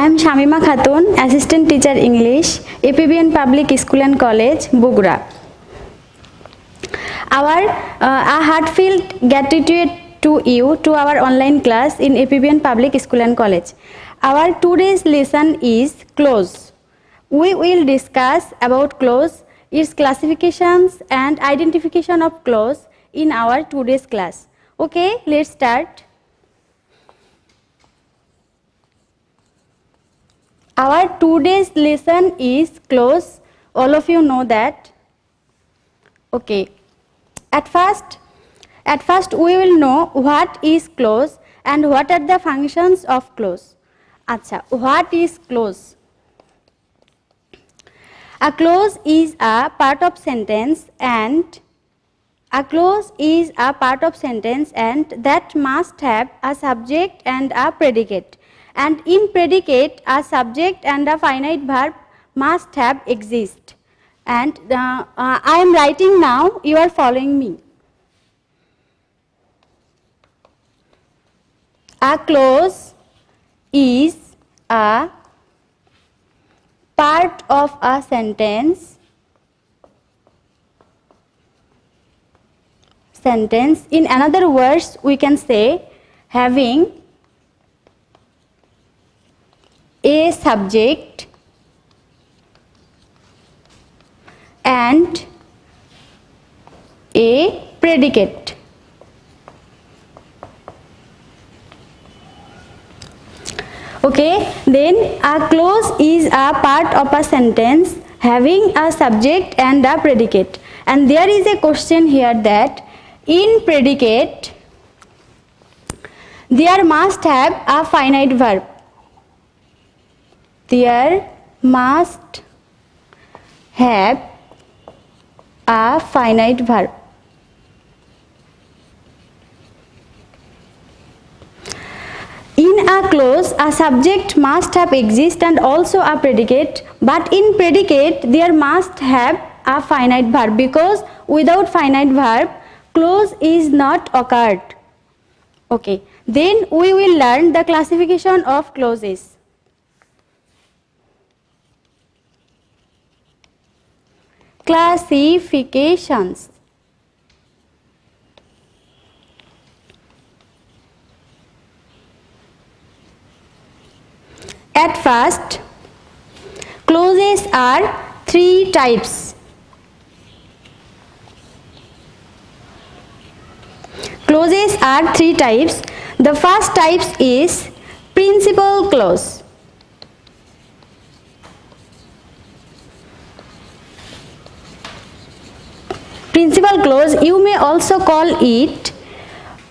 I am Shamima Khatun assistant teacher English APBN public school and college Bogura our a heartfelt gratitude to you to our online class in APBN public school and college our today's lesson is clause we will discuss about clause its classifications and identification of clause in our today's class okay let start Our today's lesson is clause. All of you know that. Okay. At first, at first we will know what is clause and what are the functions of clause. Acha, what is clause? A clause is a part of sentence and a clause is a part of sentence and that must have a subject and a predicate and in predicate a subject and a finite verb must have exist and uh, uh, I am writing now you are following me. A clause is a part of a sentence sentence in another words we can say having a subject and a predicate. Okay, then a clause is a part of a sentence having a subject and a predicate. And there is a question here that in predicate there must have a finite verb there must have a finite verb. In a clause, a subject must have exist and also a predicate, but in predicate there must have a finite verb because without finite verb, clause is not occurred. Okay, then we will learn the classification of clauses. Classifications. At first, clauses are three types. Clauses are three types. The first type is principal clause. Principal clause you may also call it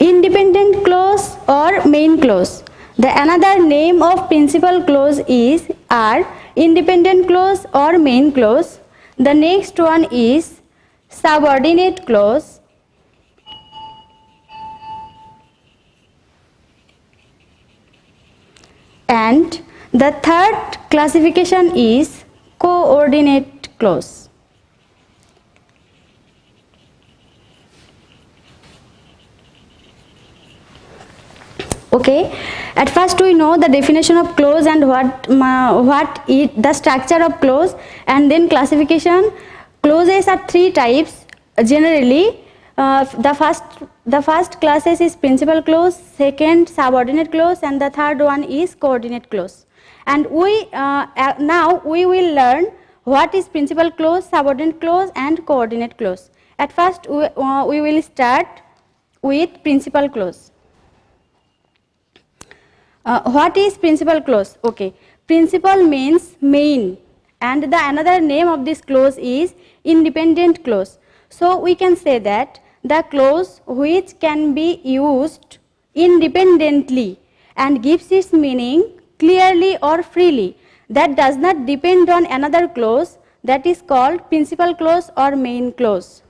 independent clause or main clause. The another name of principal clause is are independent clause or main clause. The next one is subordinate clause. And the third classification is coordinate clause okay? At first we know the definition of clause and what uh, what it the structure of clause and then classification. Clauses are three types generally. Uh, the first the first classes is principal clause second subordinate clause and the third one is coordinate clause and we uh, now we will learn what is principal clause subordinate clause and coordinate clause at first we, uh, we will start with principal clause uh, what is principal clause? Okay, principal means main and the another name of this clause is independent clause. So we can say that the clause which can be used independently and gives its meaning clearly or freely that does not depend on another clause that is called principal clause or main clause.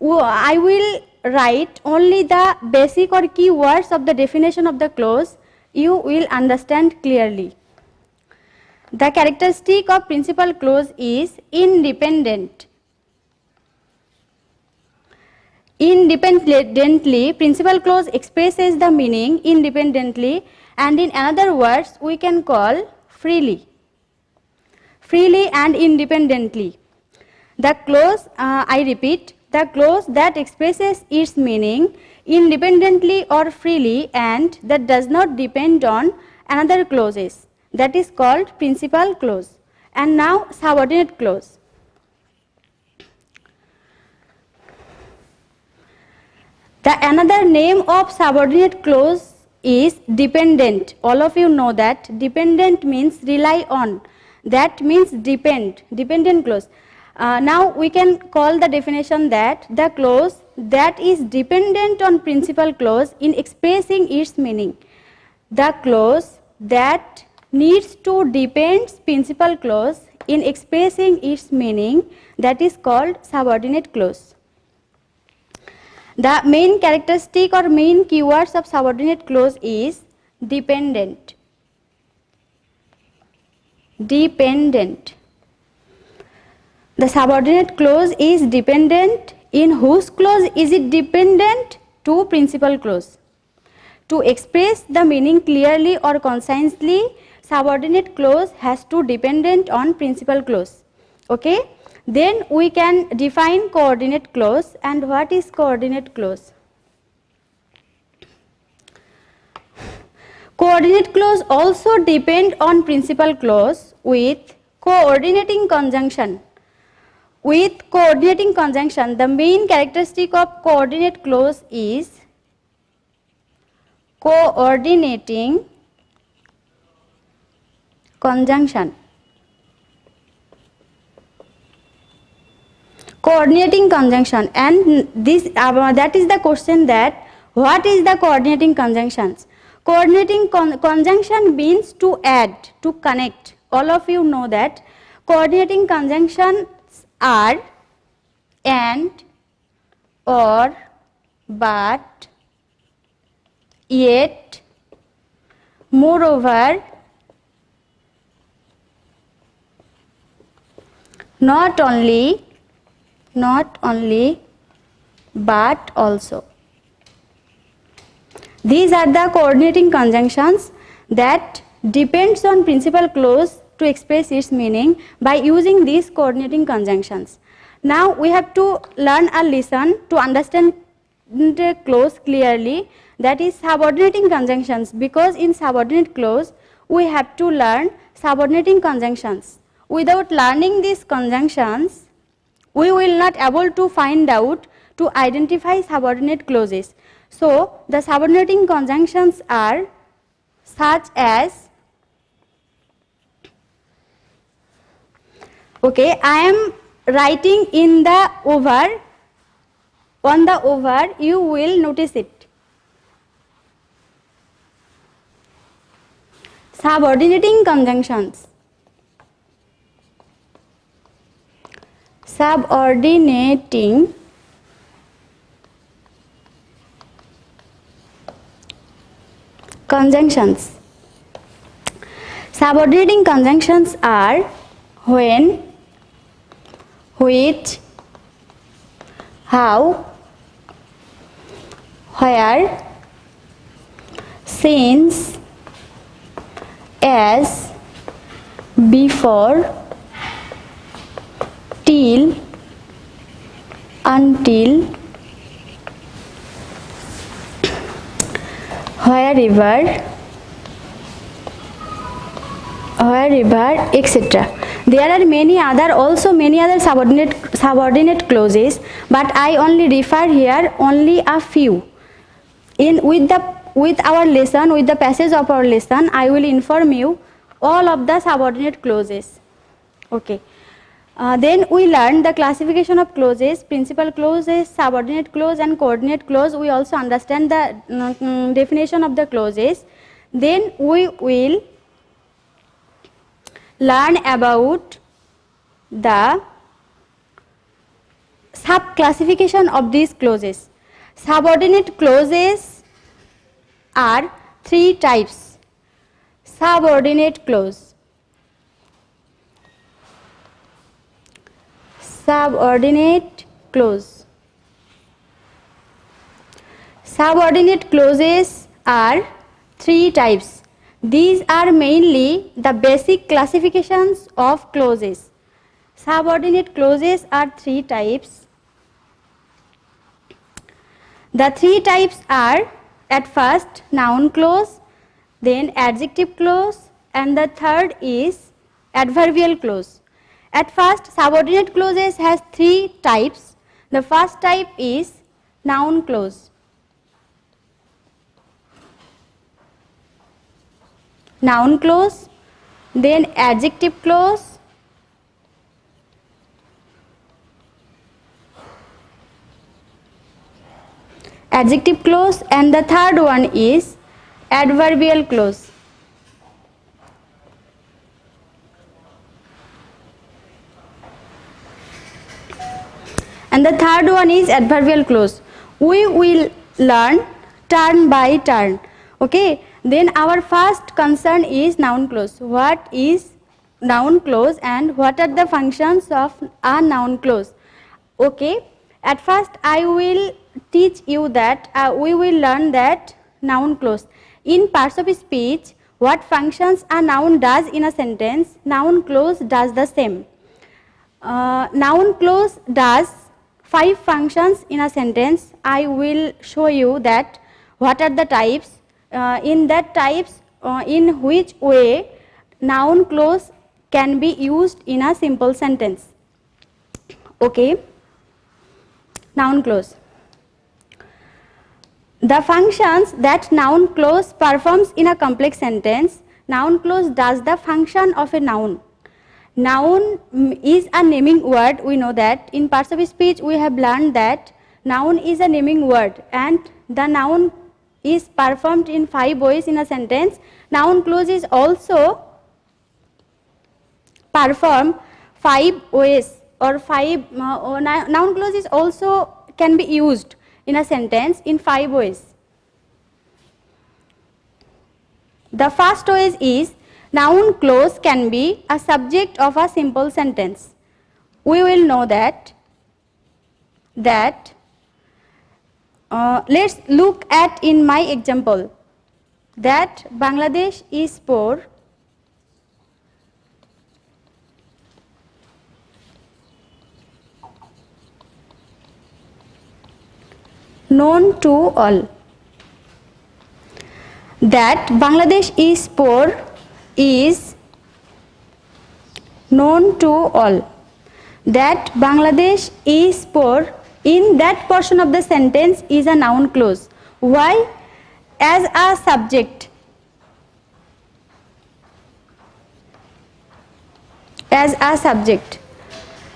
I will write only the basic or key words of the definition of the clause you will understand clearly. The characteristic of principal clause is independent. Independently, principal clause expresses the meaning independently and in another words we can call freely. Freely and independently. The clause, uh, I repeat, the clause that expresses its meaning independently or freely and that does not depend on another clauses that is called principal clause and now subordinate clause. The another name of subordinate clause is dependent. All of you know that dependent means rely on. That means depend, dependent clause. Uh, now we can call the definition that the clause that is dependent on principal clause in expressing its meaning. The clause that needs to depend principal clause in expressing its meaning that is called subordinate clause. The main characteristic or main keywords of subordinate clause is dependent. Dependent. The subordinate clause is dependent. In whose clause is it dependent? To principal clause. To express the meaning clearly or concisely, subordinate clause has to dependent on principal clause. Okay? Then we can define coordinate clause and what is coordinate clause? Coordinate clause also depend on principal clause with coordinating conjunction. With coordinating conjunction, the main characteristic of coordinate clause is coordinating conjunction. Coordinating conjunction and this uh, that is the question that what is the coordinating conjunctions? Coordinating con conjunction means to add, to connect. All of you know that coordinating conjunctions are and, or, but, yet, moreover, not only, not only, but also. These are the coordinating conjunctions that depends on principal clause to express its meaning by using these coordinating conjunctions. Now we have to learn a lesson to understand the clause clearly that is subordinating conjunctions because in subordinate clause we have to learn subordinating conjunctions. Without learning these conjunctions we will not able to find out to identify subordinate clauses. So the subordinating conjunctions are such as okay i am writing in the over. On the over you will notice it. Subordinating conjunctions. Subordinating conjunctions. Subordinating conjunctions are when which, how, where, since, as, before, till, until, wherever, wherever, etc. There are many other also many other subordinate subordinate clauses but I only refer here only a few. In with the with our lesson with the passage of our lesson I will inform you all of the subordinate clauses. Okay. Uh, then we learn the classification of clauses, principal clauses, subordinate clause and coordinate clause. We also understand the um, definition of the clauses. Then we will learn about the sub classification of these clauses. Subordinate clauses are three types. Subordinate clause, subordinate clause. Subordinate clauses are three types. These are mainly the basic classifications of clauses. Subordinate clauses are three types. The three types are at first noun clause, then adjective clause and the third is adverbial clause. At first subordinate clauses has three types. The first type is noun clause. Noun clause, then adjective clause, adjective clause and the third one is adverbial clause. And the third one is adverbial clause. We will learn turn by turn. Okay, then our first concern is noun clause. What is noun clause and what are the functions of a noun clause? Okay, at first I will teach you that uh, we will learn that noun clause. In parts of speech, what functions a noun does in a sentence, noun clause does the same. Uh, noun clause does five functions in a sentence. I will show you that what are the types uh, in that types uh, in which way noun clause can be used in a simple sentence. Okay. Noun clause. The functions that noun clause performs in a complex sentence, noun clause does the function of a noun. Noun is a naming word, we know that. In parts of speech, we have learned that noun is a naming word and the noun is performed in five ways in a sentence. Noun clause is also performed five ways or five uh, noun clause is also can be used in a sentence in five ways. The first way is noun clause can be a subject of a simple sentence. We will know that that uh, let's look at in my example that Bangladesh is poor known to all that Bangladesh is poor is known to all that Bangladesh is poor in that portion of the sentence is a noun clause. Why? As a subject. As a subject.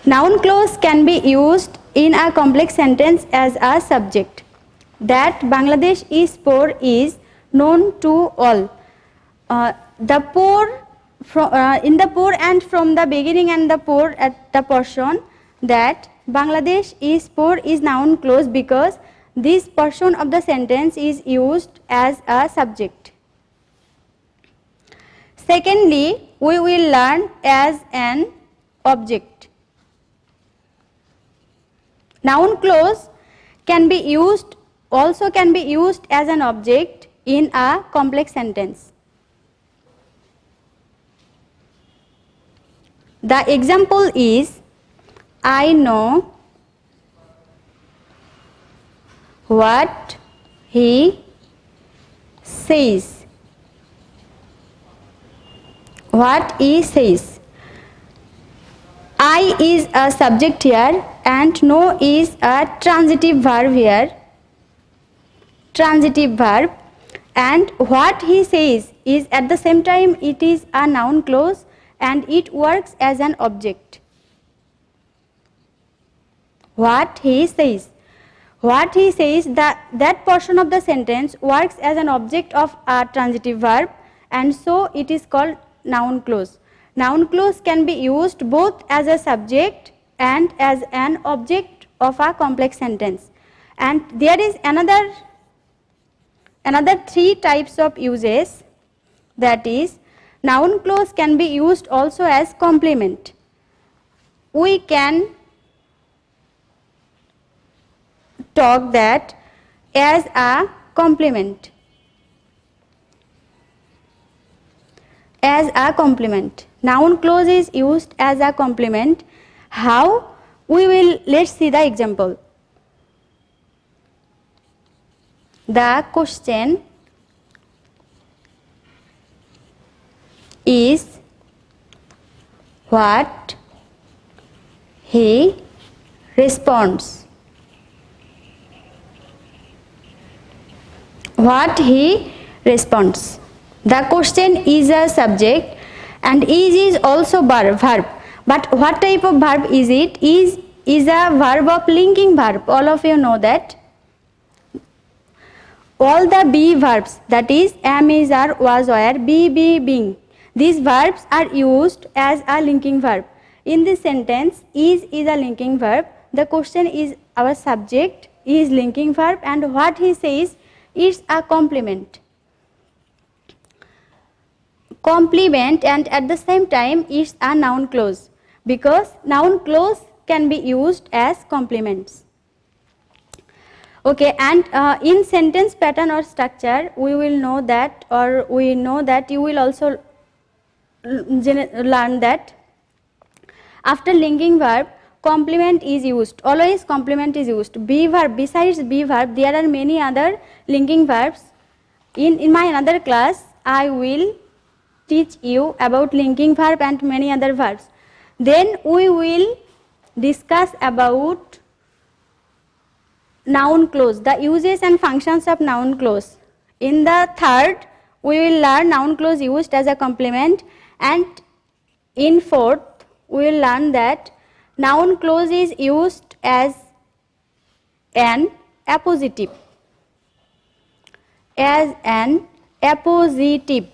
Noun clause can be used in a complex sentence as a subject. That Bangladesh is poor is known to all. Uh, the poor from, uh, in the poor and from the beginning and the poor at the portion that Bangladesh is poor is noun clause because this portion of the sentence is used as a subject. Secondly, we will learn as an object. Noun clause can be used also can be used as an object in a complex sentence. The example is I know what he says. What he says. I is a subject here and know is a transitive verb here. Transitive verb and what he says is at the same time it is a noun clause and it works as an object what he says. What he says that that portion of the sentence works as an object of a transitive verb and so it is called noun clause. Noun clause can be used both as a subject and as an object of a complex sentence. And there is another another three types of uses that is noun clause can be used also as complement. We can talk that as a complement. as a complement. Noun clause is used as a complement. How? We will, let's see the example. The question is what he responds. What he responds. The question is a subject and is is also verb. But what type of verb is it? Is is a verb of linking verb. All of you know that. All the be verbs that is am is are was were be be being. These verbs are used as a linking verb. In this sentence is is a linking verb. The question is our subject is linking verb and what he says is a complement complement and at the same time it's a noun clause because noun clause can be used as complements. Okay, and uh, in sentence pattern or structure, we will know that or we know that you will also learn that after linking verb, complement is used. Always complement is used. Be verb, besides be verb, there are many other linking verbs. In, in my another class, I will teach you about linking verb and many other verbs. Then we will discuss about noun clause, the uses and functions of noun clause. In the third, we will learn noun clause used as a complement and in fourth, we will learn that noun clause is used as an appositive as an appositive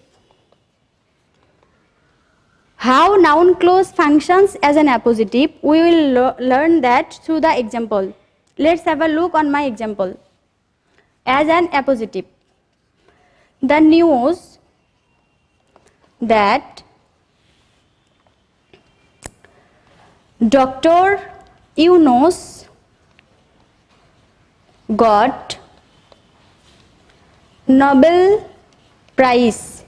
how noun clause functions as an appositive, we will learn that through the example. Let's have a look on my example. As an appositive, the news that Dr. Yunus got Nobel Prize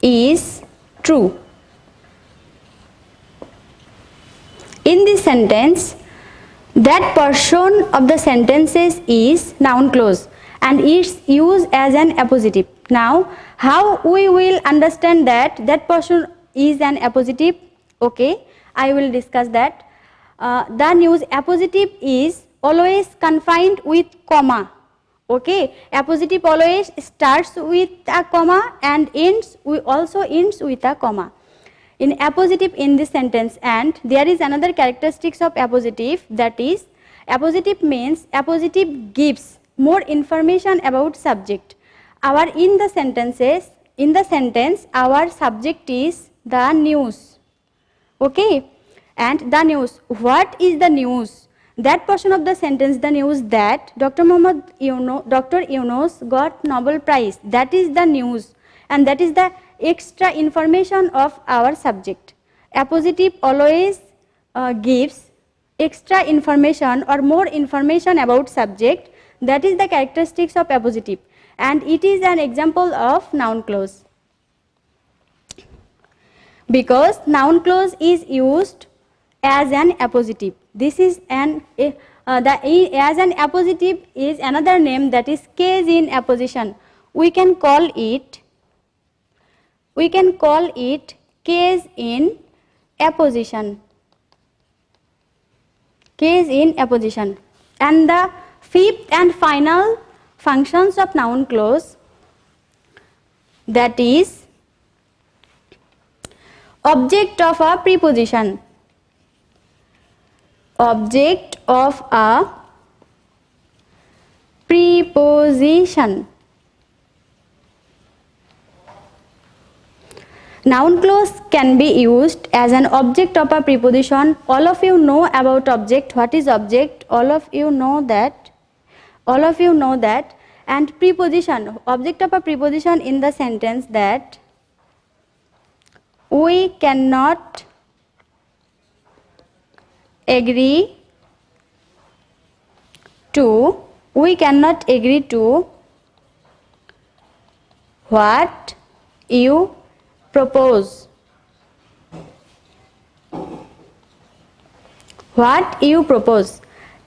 is true. In this sentence, that portion of the sentences is noun clause and it's used as an appositive. Now, how we will understand that that portion is an appositive? Okay, I will discuss that. Uh, the news appositive is always confined with comma okay appositive always starts with a comma and ends we also ends with a comma in appositive in this sentence and there is another characteristics of appositive that is appositive means appositive gives more information about subject our in the sentences in the sentence our subject is the news. Okay? And the news. What is the news? That portion of the sentence the news that Dr. Muhammad Yuno, Dr. Yunus got Nobel Prize. That is the news. And that is the extra information of our subject. Appositive always uh, gives extra information or more information about subject. That is the characteristics of appositive and it is an example of noun clause because noun clause is used as an appositive this is an uh, the as an appositive is another name that is case in apposition. We can call it we can call it case in apposition. Case in apposition. And the fifth and final functions of noun clause that is object of a preposition object of a preposition. Noun clause can be used as an object of a preposition. All of you know about object. What is object? All of you know that. All of you know that. And preposition, object of a preposition in the sentence that we cannot agree to we cannot agree to what you propose. What you propose.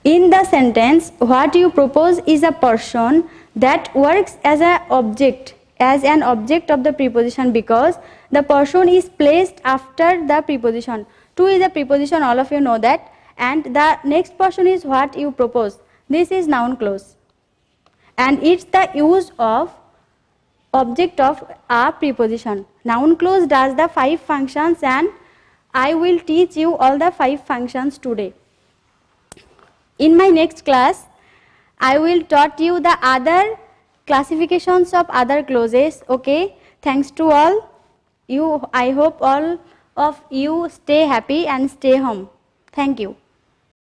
In the sentence what you propose is a person that works as an object as an object of the preposition because the person is placed after the preposition. To is a preposition all of you know that. And the next person is what you propose. This is noun clause. And it's the use of object of a preposition. Noun clause does the five functions and i will teach you all the five functions today. In my next class i will taught you the other classifications of other clauses okay? Thanks to all. You i hope all of you stay happy and stay home. Thank you